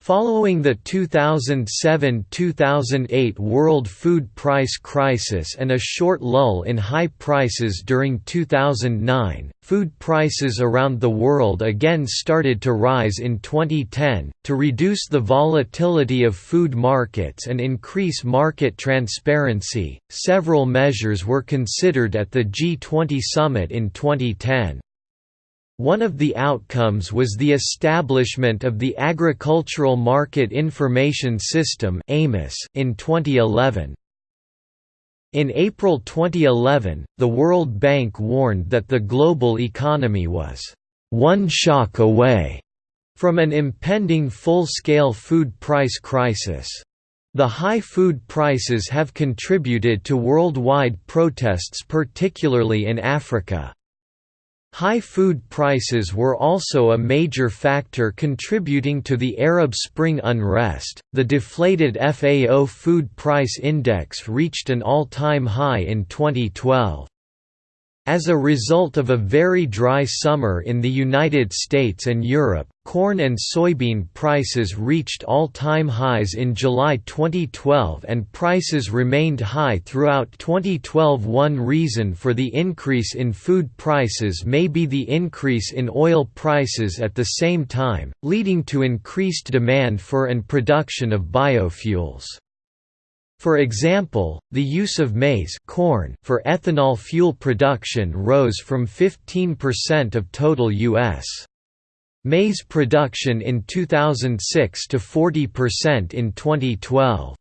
Following the 2007–2008 world food price crisis and a short lull in high prices during 2009, food prices around the world again started to rise in 2010. To reduce the volatility of food markets and increase market transparency, several measures were considered at the G20 summit in 2010. One of the outcomes was the establishment of the Agricultural Market Information System in 2011. In April 2011, the World Bank warned that the global economy was one shock away from an impending full-scale food price crisis. The high food prices have contributed to worldwide protests particularly in Africa. High food prices were also a major factor contributing to the Arab Spring unrest. The deflated FAO food price index reached an all time high in 2012. As a result of a very dry summer in the United States and Europe, corn and soybean prices reached all-time highs in July 2012 and prices remained high throughout 2012 One reason for the increase in food prices may be the increase in oil prices at the same time, leading to increased demand for and production of biofuels. For example, the use of maize corn for ethanol fuel production rose from 15% of total U.S. maize production in 2006 to 40% in 2012.